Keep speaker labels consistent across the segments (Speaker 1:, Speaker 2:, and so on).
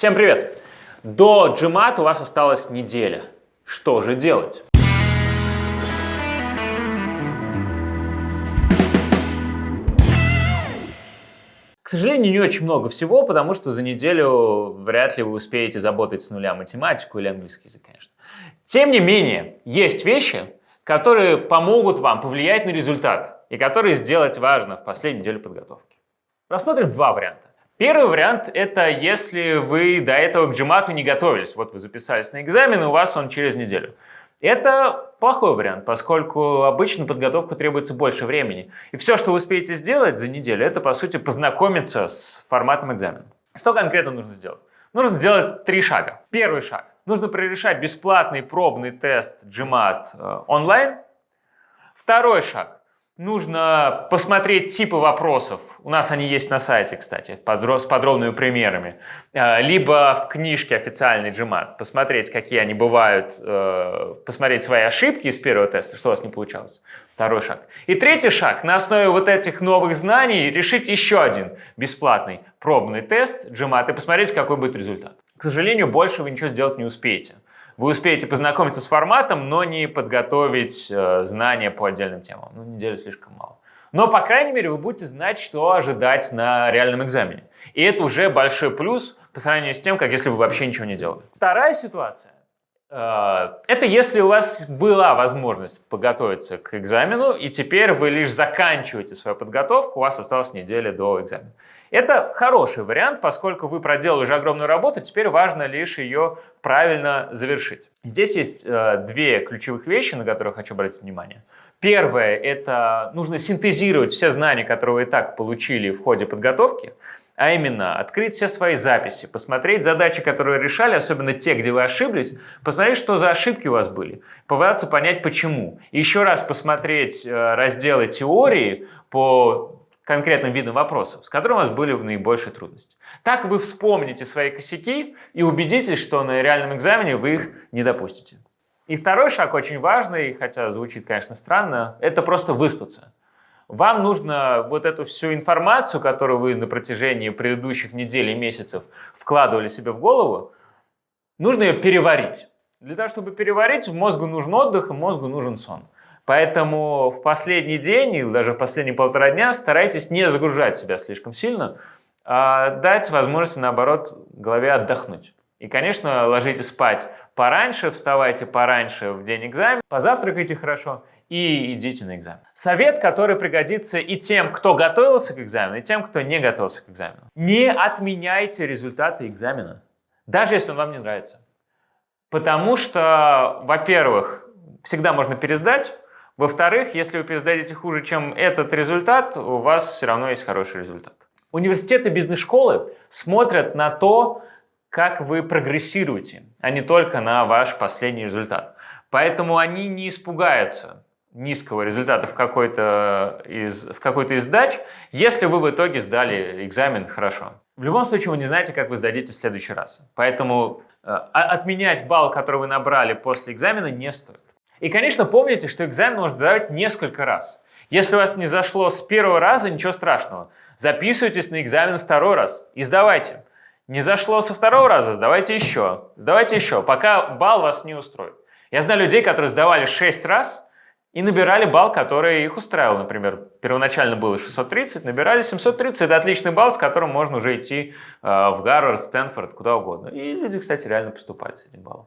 Speaker 1: Всем привет! До GMAT у вас осталась неделя. Что же делать? К сожалению, не очень много всего, потому что за неделю вряд ли вы успеете заботать с нуля математику или английский язык, конечно. Тем не менее, есть вещи, которые помогут вам повлиять на результат и которые сделать важно в последнюю неделю подготовки. Рассмотрим два варианта. Первый вариант – это если вы до этого к GMAT не готовились. Вот вы записались на экзамен, и у вас он через неделю. Это плохой вариант, поскольку обычно подготовка требуется больше времени. И все, что вы успеете сделать за неделю, это, по сути, познакомиться с форматом экзамена. Что конкретно нужно сделать? Нужно сделать три шага. Первый шаг. Нужно прорешать бесплатный пробный тест GMAT э, онлайн. Второй шаг нужно посмотреть типы вопросов. У нас они есть на сайте, кстати, с подробными примерами. Э, либо в книжке официальный GMAT, посмотреть, какие они бывают, э, посмотреть свои ошибки из первого теста, что у вас не получалось. Второй шаг. И третий шаг. На основе вот этих новых знаний решить еще один бесплатный пробный тест GMAT и посмотреть, какой будет результат. К сожалению, больше вы ничего сделать не успеете. Вы успеете познакомиться с форматом, но не подготовить э, знания по отдельным темам. Ну, неделю слишком мало. Но, по крайней мере, вы будете знать, что ожидать на реальном экзамене. И это уже большой плюс по сравнению с тем, как если вы вообще ничего не делали. Вторая ситуация. Э, это если у вас была возможность подготовиться к экзамену, и теперь вы лишь заканчиваете свою подготовку, у вас осталась неделя до экзамена. Это хороший вариант, поскольку вы проделали уже огромную работу, теперь важно лишь ее правильно завершить. Здесь есть э, две ключевых вещи, на которые хочу обратить внимание. Первое – это нужно синтезировать все знания, которые вы и так получили в ходе подготовки, а именно открыть все свои записи, посмотреть задачи, которые решали, особенно те, где вы ошиблись, посмотреть, что за ошибки у вас были, попытаться понять, почему. И еще раз посмотреть э, разделы теории по конкретным видом вопросов, с которым у вас были наибольшие трудности. Так вы вспомните свои косяки и убедитесь, что на реальном экзамене вы их не допустите. И второй шаг очень важный, хотя звучит, конечно, странно, это просто выспаться. Вам нужно вот эту всю информацию, которую вы на протяжении предыдущих недель и месяцев вкладывали себе в голову, нужно ее переварить. Для того, чтобы переварить, мозгу нужен отдых, и мозгу нужен сон. Поэтому в последний день или даже в последние полтора дня старайтесь не загружать себя слишком сильно, а дать возможность, наоборот, голове отдохнуть. И, конечно, ложитесь спать пораньше, вставайте пораньше в день экзамена, позавтракайте хорошо и идите на экзамен. Совет, который пригодится и тем, кто готовился к экзамену, и тем, кто не готовился к экзамену. Не отменяйте результаты экзамена, даже если он вам не нравится. Потому что, во-первых, всегда можно пересдать, во-вторых, если вы пересдадите хуже, чем этот результат, у вас все равно есть хороший результат. Университеты бизнес-школы смотрят на то, как вы прогрессируете, а не только на ваш последний результат. Поэтому они не испугаются низкого результата в какой-то из, в какой-то из сдач, если вы в итоге сдали экзамен хорошо. В любом случае вы не знаете, как вы сдадите в следующий раз. Поэтому э, отменять балл, который вы набрали после экзамена, не стоит. И, конечно, помните, что экзамен можно сдавать несколько раз. Если у вас не зашло с первого раза, ничего страшного. Записывайтесь на экзамен второй раз и сдавайте. Не зашло со второго раза, сдавайте еще. Сдавайте еще, пока балл вас не устроит. Я знаю людей, которые сдавали 6 раз и набирали балл, который их устраивал. Например, первоначально было 630, набирали 730. Это отличный балл, с которым можно уже идти э, в Гарвард, Стэнфорд, куда угодно. И люди, кстати, реально поступали с этим баллом.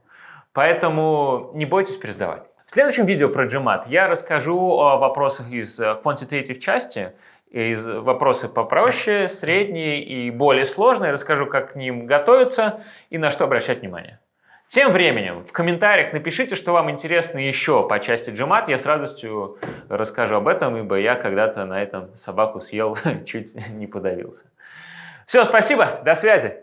Speaker 1: Поэтому не бойтесь пересдавать. В следующем видео про GMAT я расскажу о вопросах из э, quantitative части, из вопросы попроще, средние и более сложные. Расскажу, как к ним готовиться и на что обращать внимание. Тем временем в комментариях напишите, что вам интересно еще по части GMAT. Я с радостью расскажу об этом, ибо я когда-то на этом собаку съел, чуть не подавился. Все, спасибо, до связи.